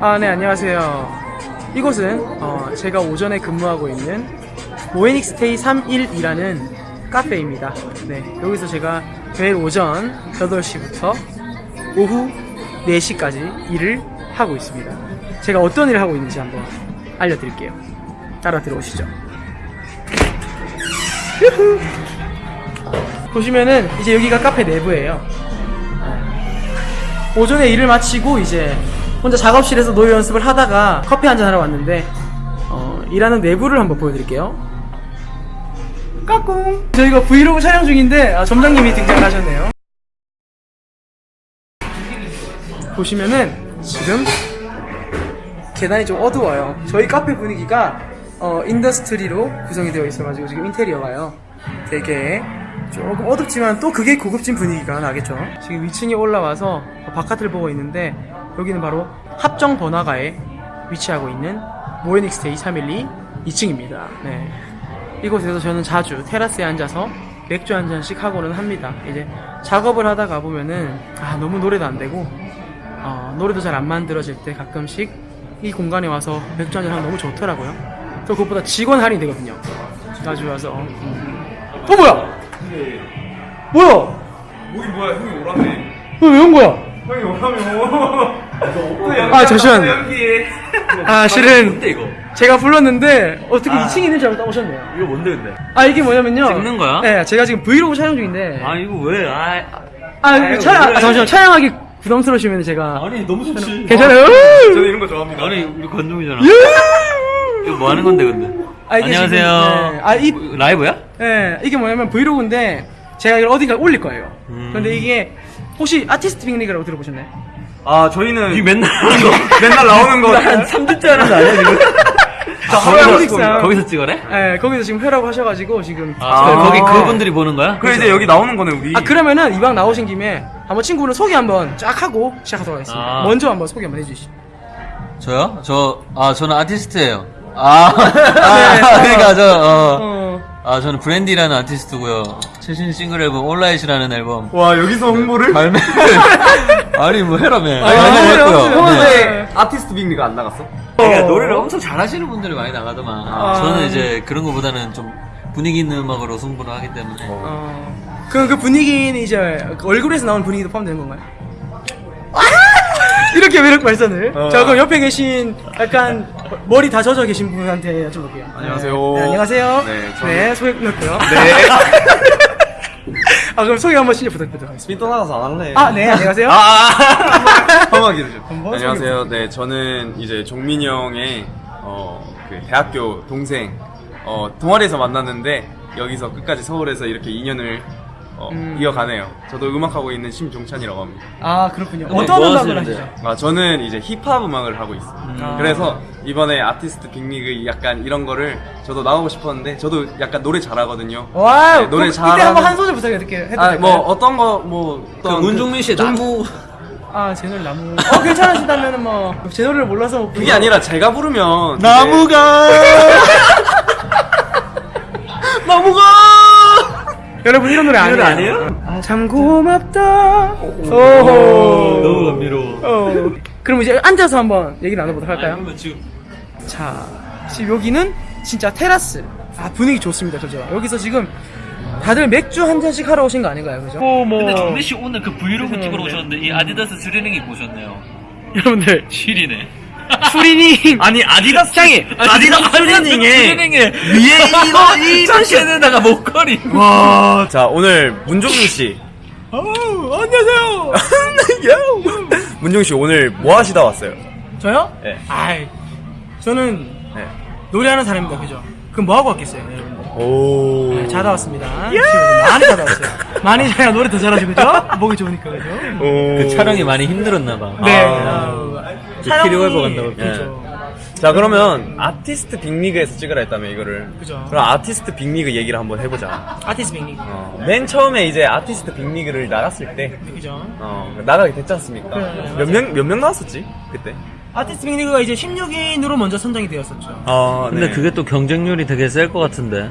아, 네, 안녕하세요. 이곳은 어, 제가 오전에 근무하고 있는 모에닉스테이 312라는 카페입니다. 네, 여기서 제가 매일 오전 8시부터 오후 4시까지 일을 하고 있습니다. 제가 어떤 일을 하고 있는지 한번 알려드릴게요. 따라 들어오시죠. 유후. 보시면은 이제 여기가 카페 내부예요. 오전에 일을 마치고 이제 혼자 작업실에서 노래 연습을 하다가 커피 한잔 하러 왔는데 어, 일하는 내부를 한번 보여드릴게요. 까꿍. 저희가 브이로그 촬영 중인데 아, 점장님이 등장을 하셨네요. 보시면은 지금 계단이 좀 어두워요. 저희 카페 분위기가 어, industrial로 구성이 되어 있어가지고 지금 인테리어가요. 되게 조금 어둡지만 또 그게 고급진 분위기가 나겠죠. 지금 2층에 올라와서 바깥을 보고 있는데 여기는 바로 합정 번화가에 위치하고 있는 모에닉스테이 312 2층입니다. 네. 이곳에서 저는 자주 테라스에 앉아서 맥주 한 잔씩 하고는 합니다. 이제 작업을 하다가 보면은 아 너무 노래도 안 되고 어, 노래도 잘 안 만들어질 때 가끔씩 이 공간에 와서 맥주 한 잔 하면 너무 좋더라고요. 또 그것보다 직원 할인 되거든요. 자주 와서. 어 뭐야? 뭐야? 뭐긴 뭐야 형이 오라네 왜 온 거야? 형이 오라며 아, 잠시만. 아 실은 이거? 제가 불렀는데 어떻게 2층에 있는 줄 알고 따오셨네요. 이거 뭔데 근데? 아 이게 뭐냐면요. 찍는 거야? 네, 제가 지금 브이로그 촬영 중인데. 아 이거 왜? 아, 아, 아유, 촬영, 그래. 아, 잠시만 촬영하기 부담스러우시면 제가 아니 너무 좋지. 괜찮아요. 저는 이런 거 좋아합니다 아니 우리 건동이잖아. 이거 뭐 하는 건데 근데? 아, 이게 안녕하세요. 지금, 네. 아, 이- 뭐, 라이브야? 네, 이게 뭐냐면 브이로그인데 제가 이걸 어디가 올릴 거예요. 음. 근데 이게 혹시 아티스트 빅리그라고 들어보셨나요? 아 저희는 이 맨날 맨날 나오는 거 한 3주째 하는 거 아니야 지금? 다 하루에 거기서 거기서 찍어래? 네, 거기서 지금 회라고 하셔가지고 지금. 아, 아. 거기 그분들이 보는 거야? 그래 이제 여기 나오는 거네 우리 아 그러면은 이왕 나오신 김에 한번 친구를 소개 한번 쫙 하고 시작하도록 하겠습니다. 아. 먼저 한번 소개 한번 해주시죠. 저요? 저, 아, 저는 아티스트예요. 아, 네. 아 그러니까 저, 어, 어. 아, 저는 브랜디라는 아티스트고요. 최신 싱글 앨범 온라인이라는 앨범 와 여기서 홍보를? 발매. 아니 뭐 해라며. 아니. 해요, 해요. 네. 네. 아티스트 빅리가 안 나갔어? 그러니까 노래를 엄청 잘하시는 분들이 많이 나가더만. 아. 저는 이제 그런 것보다는 좀 분위기 있는 음악으로 승부를 하기 때문에. 어. 그럼 그 분위기는 이제 그 얼굴에서 나오는 분위기도 포함되는 건가요? 이렇게 매력 발산을. 어. 자, 그럼 옆에 계신 약간 머리 다 젖어 계신 분한테 여쭤볼게요. 안녕하세요. 네, 안녕하세요. 네, 저는- 네, 소개 끝났고요. 네 아, 그럼 소개 한번 신청 부탁드리도록 하겠습니다. 삔또 나가서 안 할래 아, 네, 안녕하세요. 좀 한번 안녕하세요 네 저는 이제 종민이 형의 어, 그 대학교 동생 어, 동아리에서 만났는데 여기서 끝까지 서울에서 이렇게 인연을 어, 음. 이어가네요 저도 음악하고 있는 심종찬이라고 합니다 아, 그렇군요. 근데 어떤 뭐 음악을? 하시죠? 아, 저는 이제 힙합 음악을 하고 있어요. 아. 그래서 이번에 아티스트 빅리그 약간 이런 거를 저도 나오고 싶었는데 저도 약간 노래 잘하거든요. 와우. 네, 노래 그럼 이때 한번 한 소절 부탁드릴게요. 해도 아, 될까요? 뭐 어떤 거뭐그 어떤 문종민 씨의 나무. 아, 제 노래 나무. 어, 괜찮으시다면은 뭐, 제 노래를 몰라서. 뭐 그게 아니라 제가 부르면 나무가. 나무가 여러분, 이런 노래 아니에요? 아니에요? 아, 참 고맙다. 오호. 너무 감미로워. 어. 그럼 이제 앉아서 한번 얘기 나눠보도록 할까요? 그러면 지금 자, 지금 여기는 진짜 테라스. 아, 분위기 좋습니다, 그죠? 여기서 지금 다들 맥주 한 잔씩 하러 오신 거 아닌가요, 그죠? 뭐, 뭐. 근데 종민 씨 오늘 그 브이로그 죄송한데. 찍으러 오셨는데 이 아디다스 트레이닝 입고 오셨네요. 여러분들, 실이네. 추리닝. 아니 아디다스 짱이. 아디다스 트레이닝에 위에 이거 이 자켓에다가 목걸이. 와. 자, 오늘 문종민 씨. 어, 안녕하세요. 문종민 씨 오늘 뭐 하시다 왔어요? 저요? 네. 아이, 저는 네. 노래하는 사람입니다, 그죠? 그럼 뭐 하고 왔겠어요, 여러분들? 오. 네, 자다 왔습니다. 지금 많이 자다 왔어요. 많이 자야 노래 더 잘하죠, 그죠? 목이 좋으니까, 그죠? 오. 그 촬영이 많이 힘들었나봐. 네. 아. 웨버 간다고. 그죠. 자 그러면 아티스트 빅리그에서 찍으라 했다며 이거를 그죠. 그럼 아티스트 빅리그 얘기를 한번 해보자 아티스트 빅리. 어, 맨 처음에 이제 아티스트 빅리그를 나갔을 때 그죠. 어, 나가게 됐지 않습니까? 네, 몇명 몇 명 나왔었지 그때? 아티스트 빅리그가 이제 16인으로 먼저 선정이 되었었죠. 아 근데 그게 또 경쟁률이 되게 셀 것 같은데.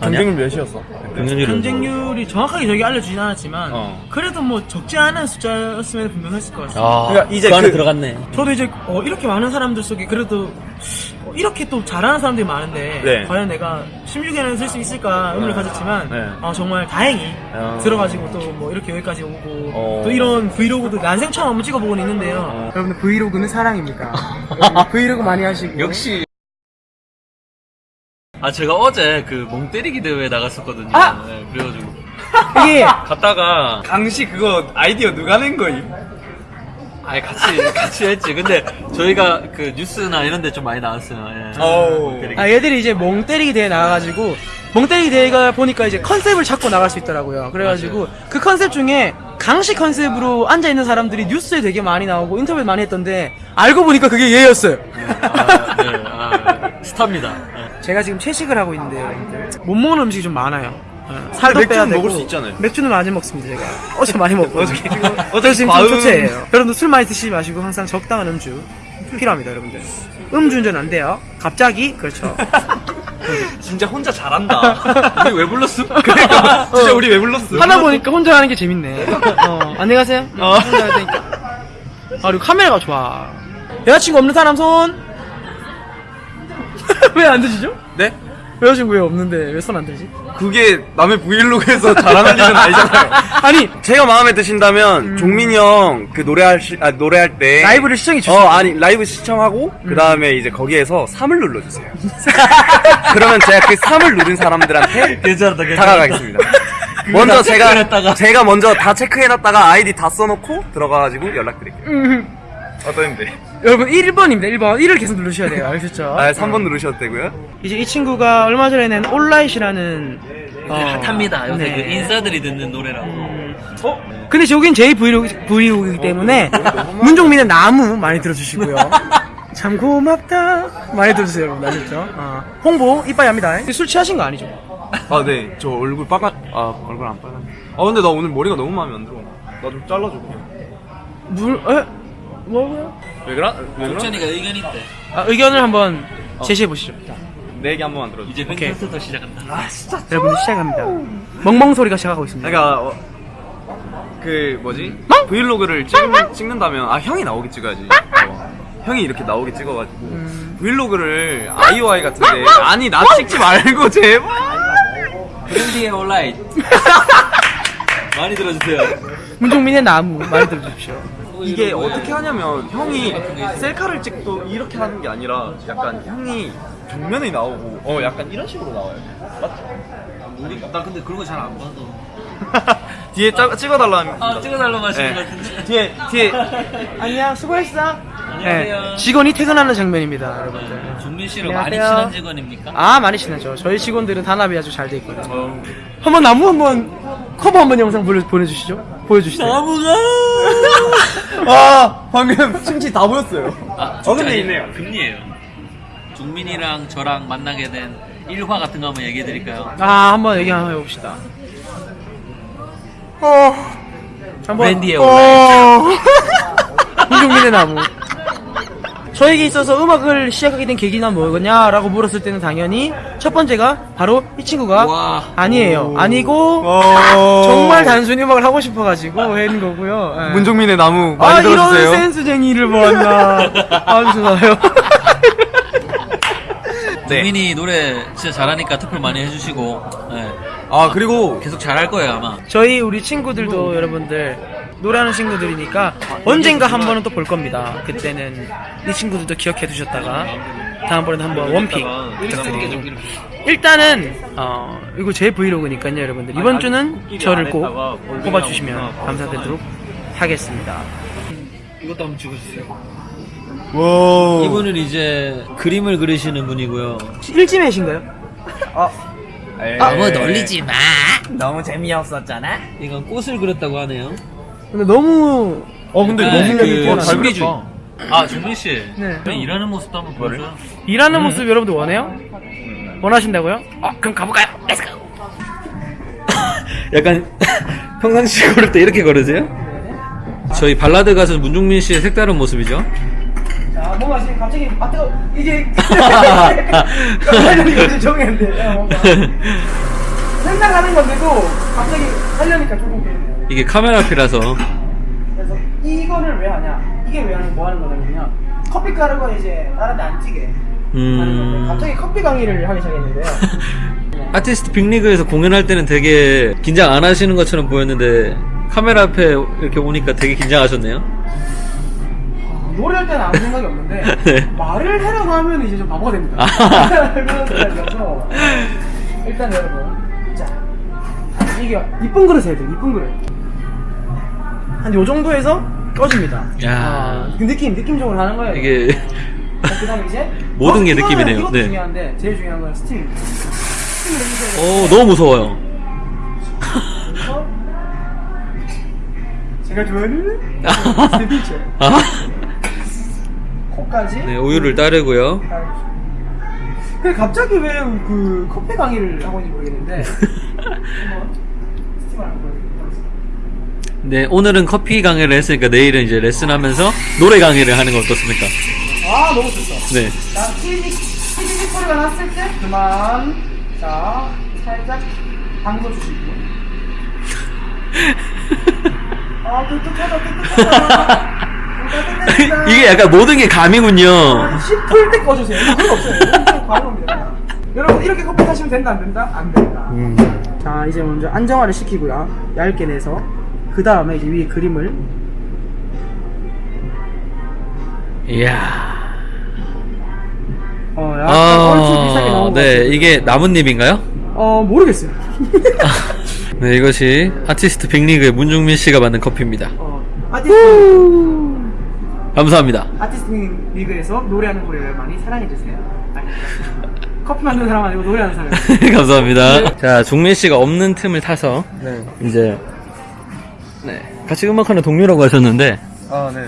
경쟁률 몇이었어? 경쟁률이 경쟁률이 정확하게 저기 알려주진 않았지만 어. 그래도 뭐 적지 않은 숫자였으면 분명했을 것 같습니다. 아, 그러니까 이제 그 안에 그- 들어갔네. 저도 이제 어, 이렇게 많은 사람들 속에 그래도 어, 이렇게 또 잘하는 사람들이 많은데 네. 과연 내가 16에는 쓸 수 있을까 의문을 가졌지만 네. 어, 정말 다행히 어. 들어가지고 또 뭐 이렇게 여기까지 오고 어. 또 이런 브이로그도 난생 처음 한번 찍어보고는 있는데요 어. 여러분들 브이로그는 사랑입니다 브이로그 많이 하시고 역시. 아, 제가 어제 그 멍 때리기 대회에 나갔었거든요. 아! 네, 그래가지고. 이게 갔다가, 강시 그거 아이디어 누가 낸 거임? 아니, 같이, 같이 했지. 근데 저희가 그 뉴스나 이런 데 좀 많이 나왔어요. 예. 어우. 멍 때리기. 아 얘들이 이제 멍 때리기 대회 나가가지고 멍 때리기 대회가 보니까 이제 컨셉을 찾고 나갈 수 있더라고요. 그래가지고 그 컨셉 중에 강시 컨셉으로 앉아 있는 사람들이 뉴스에 되게 많이 나오고 인터뷰 많이 했던데 알고 보니까 그게 얘였어요. 아, 네, 아, 스타입니다. 예. 제가 지금 채식을 하고 있는데요. 여러분들. 못 먹는 음식이 좀 많아요. 어, 살도 맥주는 빼야 되고 먹을 수 있잖아요. 맥주는 많이 먹습니다. 제가 어제 많이 먹고 어제- 어제 지금 과음- 좀 초췌해요. 여러분들 술 많이 드시지 마시고 항상 적당한 음주 필요합니다, 여러분들. 음주운전 안 돼요. 갑자기 그렇죠. 진짜 혼자 잘한다. 우리 왜 불렀어? 그러니까 진짜 우리 왜 불렀어? 하다 보니까 혼자 하는 게 재밌네. 어, 안녕히 가세요. 혼자 할 테니까. 아, 그리고 카메라가 좋아. 여자친구 없는 사람 손. 왜 안 드시죠? 네? 여자친구 왜 없는데 왜 손 안 들지? 그게 남의 브이로그에서 자랑할 일은 아니잖아요. 아니 제가 마음에 드신다면 종민이 형 그 노래할 시, 아, 노래할 때 라이브를 시청해 주세요. 어 아니 라이브 시청하고 그 다음에 이제 거기에서 3을 눌러주세요. 그러면 제가 그 3을 누른 사람들한테 괜찮다, 괜찮다. 다가가겠습니다. 먼저 다 제가. 제가 먼저 다 체크해놨다가 아이디 다 써놓고 들어가가지고 연락드릴게요. 음. 어떠는데? 여러분 1번입니다. 1번 1을 계속 누르셔야 돼요. 아셨죠? 아 3번 누르셔도 되고요. 이제 이 친구가 얼마 전에 낸 올라잇이라는 어, 핫합니다. 요새 네. 그 인싸들이 듣는 노래라고. 어? 근데 저긴 제 브이로그, 브이로그이기 때문에 문종민의 나무 많이 들어주시고요. 참 고맙다 많이 들어주세요 여러분 아셨죠? 어. 홍보 이빠이 합니다. 술 취하신 거 아니죠? 아 네. 저 얼굴 빨간 아 얼굴 안 빨간. 아 근데 나 오늘 머리가 너무 마음에 안 들어. 나 좀 잘라줘. 그냥. 물 에? 뭐고요? 왜 그래? 옥천이가 의견 있대. 아, 의견을 한번 제시해 보시죠. 내 얘기 한 번 만 들어줘. 이제 오케이. 팬콘서트 시작한다. 여러분 시작합니다. 멍멍 소리가 시작하고 있습니다. 그러니까 어, 그 뭐지? 브이로그를 찍, 찍는다면 아 형이 나오게 찍어야지. 어, 형이 이렇게 나오게 찍어가지고 음. 브이로그를 아이오아이 같은데 아니 나 찍지 말고 제발. 브랜디의 온라인. 많이 들어주세요. 문종민의 나무 많이 들어주십시오. 이게 어떻게 하냐면 형이 셀카를 찍도 이렇게 하는 게 아니라 약간 형이 정면에 나오고 어 약간 이런 식으로 나와요. 맞죠? 나 근데 그런 거 잘 안 봐도. 뒤에 짜, 찍어달라는. 아 찍어달라고 하시는 네. 것 같은데. 뒤에 뒤에 안녕 수고했어. 안녕하세요. 네, 직원이 퇴근하는 장면입니다, 여러분들. 종민 씨랑 많이 안녕하세요. 친한 직원입니까? 아 많이 친하죠. 저희 직원들은 단합이 아주 잘 돼 있거든요. 어, 한번 나무 한번 커버 한번 영상 보내, 보내주시죠. 보여주시죠. 나무가. 아 방금 춤치 다 보였어요. 아, 어, 근데 있네요. 금리예요. 종민이랑 저랑 만나게 된 일화 같은 거 한번 얘기해 드릴까요? 아 한번 얘기 한번 해봅시다. 어. 한번. 랜디의 어. 문종민의 나무. 저에게 있어서 음악을 시작하게 된 계기는 뭐냐라고 물었을 때는 당연히 첫 번째가 바로 이 친구가 와. 아니에요. 아니고 어... 정말 단순히 음악을 하고 싶어가지고 한 거고요. 예. 문종민의 나무 아 많이 이런 들어주세요. 센스쟁이를 보았나. 아주 좋아요. 네. 종민이 노래 진짜 잘하니까 투표 많이 해주시고 네, 아 그리고 계속 잘할 거예요 아마. 저희 우리 친구들도 여러분들 노래하는 친구들이니까 언젠가 한 번은 또 볼 겁니다. 그때는 이 친구들도 기억해 두셨다가 다음번에는 한번 원픽 부탁드리고 일단은 어 이거 제 브이로그니까요 여러분들 이번 주는 저를 꼭 뽑아주시면 감사드리도록 하겠습니다. 이것도 한번 찍어주세요. 와 이분은 이제 그림을 그리시는 분이고요. 일지매신가요? 너무 놀리지 마. 너무 재미없었잖아. 이건 꽃을 그렸다고 하네요. 근데 너무 어 근데 네, 너무 그 어, 잘 신비주의. 그렸다. 아 종민 씨. 네. 형 일하는 모습도 한번 보여줘요. 일하는 모습 여러분들 원해요? 원하신다고요? 어, 그럼 가볼까요? Let's go! 약간 평상시 걸을 때 이렇게 걸으세요? 저희 발라드 가수 문종민 씨의 색다른 모습이죠. 자, 뭔가 지금 갑자기, 아, 뜨거 이게. 하려니까 좀 정했는데. 생각하는 건데도 갑자기 하려니까 조금. 이게 카메라 앞이라서 그래서 이거를 왜 하냐? 이게 왜 하는 뭐 하는 거냐면요. 커피 가루가 이제 다른 데안 건데 음 갑자기 커피 강의를 하기 시작했는데요. 아티스트 빅리그에서 공연할 때는 되게 긴장 안 하시는 것처럼 보였는데 카메라 앞에 이렇게 오니까 되게 긴장하셨네요. 노래할 때는 아무 생각이 없는데 네. 말을 하려고 하면 이제 좀 바보가 됩니다. 아. 그런 생각이어서 일단 여러분 자 이게 이쁜 그릇 해야 돼 이쁜 그릇 한 요 정도에서 꺼집니다. 야. 아, 그 느낌 느낌적으로 하는 거예요. 이게 자, 그다음에 이제 모든 게 이거는- 느낌이네요. 이것도 네. 중요한데 제일 중요한 건 스팀. 스팀을. 어 너무 무서워요. 제가 좋아하는 스팀 피처 아, 코까지 네 우유를 따르고요. 그 갑자기 왜 그 커피 강의를 하고 있는지 모르겠는데 한번 스팀을 한번 보여드리겠습니다. 네 오늘은 커피 강의를 했으니까 내일은 이제 레슨하면서 노래 강의를 하는 거 어떻습니까? 아 너무 좋다. 네. 자 치즈 치즈 소리가 났을 때 그만 자 살짝 담궈 주시고 아 뜨뜻하다 뜨뜻하다 이게 약간 모든 게 감이군요. 10풀 때 꺼주세요. 그거 없어요. 과거입니다. 여러분 이렇게 커피 타시면 된다 안 된다? 안 된다. 음. 자 이제 먼저 안정화를 시키고요. 얇게 내서 그 다음에 이제 위에 그림을 이야. 어 약간 얼추 비슷하게 나온 아, 것네 같아요. 이게 나뭇잎인가요? 어 모르겠어요. 네 이것이 아티스트 빅리그의 문종민 씨가 만든 커피입니다. 어 아티스트 감사합니다. 아티스트 리그에서 노래하는 노래를 많이 사랑해 주세요. 커피 만드는 사람 아니고 노래하는 사람. 감사합니다. 자, 종민 씨가 없는 틈을 타서 네. 이제 네, 같이 음악하는 동료라고 하셨는데 아, 네.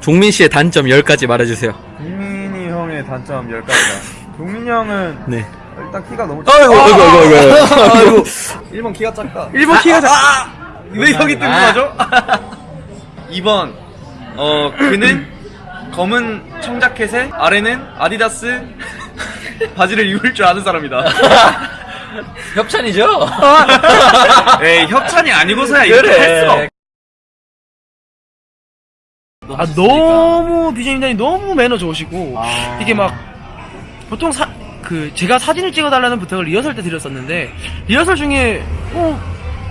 종민 씨의 단점 10가지 말해주세요. 김민희 형의 단점 10가지다. 종민이 형은 네. 일단 키가 너무 아이고, 아이고, 아이고, 아이고. 아이고. 1번 키가 작다. 일본 키가 작. 왜 형이 뜬금하죠? 2번 어 그는 검은 청자켓에 아래는 아디다스 바지를 입을 줄 아는 사람이다. 협찬이죠? 에이 협찬이 아니고서야 이렇게 할 수가 없. 아 너무 비제임단이 너무 매너 좋으시고 아. 이게 막 보통 사 그 제가 사진을 찍어달라는 부탁을 리허설 때 드렸었는데 리허설 중에 어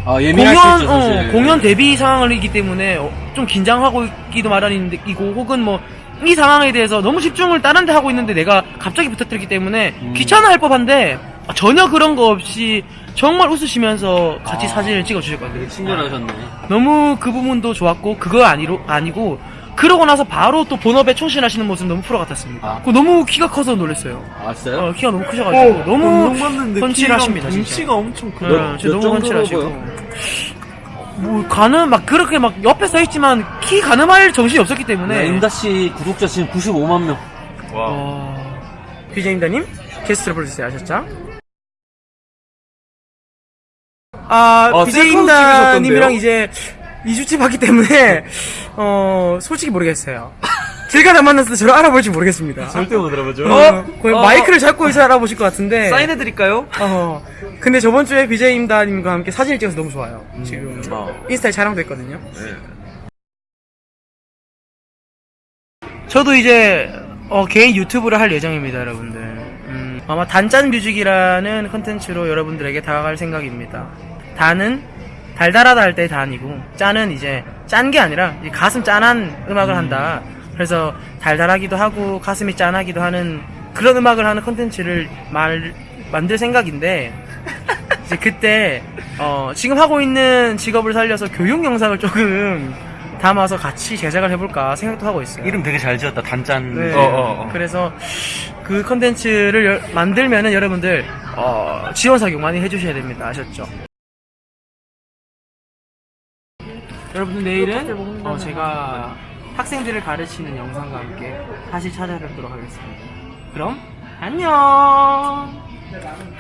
아, 공연 어, 공연 데뷔 상황이기 때문에 어, 좀 긴장하고 있기도 마련이고 혹은 뭐 이 상황에 대해서 너무 집중을 다른 데 하고 있는데 내가 갑자기 부탁드렸기 때문에 음. 귀찮아 할 법한데 아, 전혀 그런 거 없이 정말 웃으시면서 같이 아. 사진을 찍어 주셨거든요. 친절하셨네. 너무 그 부분도 좋았고 그거 아니로 아니고 그러고 나서 바로 또 본업에 충실하시는 모습 너무 프로 같았습니다. 아. 너무 키가 커서 놀랐어요. 아, 진짜요? 어, 키가 너무 크셔가지고 너무 펀치하십니다. 진짜. 엄청 네, 크다. 진짜 몇 너무 펀치하시고. 뭐 가늠 막 그렇게 막 옆에 서 있지만 키 가늠할 정신이 없었기 때문에. 네, 임다 씨 구독자 지금 95만 명. 와. 어... BJ임다님 게스트로 불러주세요 아셨죠? 아, 아, BJ임다님이랑 셀카도 이제 2주째 봤기 때문에 어 솔직히 모르겠어요. 길 가다 만났을 때 저를 알아볼지 모르겠습니다. 절대 못 알아보죠. 어, 거의 어. 마이크를 잡고 있어 알아보실 것 같은데. 사인해드릴까요? 어. 근데 저번 주에 BJ임다님과 함께 사진을 찍어서 너무 좋아요. 지금 어. 인스타에 촬영도 했거든요. 네. 저도 이제 어, 개인 유튜브를 할 예정입니다, 여러분들. 음, 아마 단짠 뮤직이라는 컨텐츠로 여러분들에게 다가갈 생각입니다. 단은 달달하다 할 때 단이고 짠은 이제 짠 게 아니라 가슴 짠한 음악을 한다. 그래서 달달하기도 하고 가슴이 짠하기도 하는 그런 음악을 하는 컨텐츠를 말 만들 생각인데 이제 그때 어, 지금 하고 있는 직업을 살려서 교육 영상을 조금 담아서 같이 제작을 해볼까 생각도 하고 있어요. 이름 되게 잘 지었다. 단짠. 네. 어, 어, 어. 그래서 그 컨텐츠를 여- 만들면은 여러분들 어, 지원 사격 많이 해주셔야 됩니다. 아셨죠? 여러분들 내일은 어, 제가 학생들을 가르치는 영상과 함께 다시 찾아뵙도록 하겠습니다. 그럼 안녕.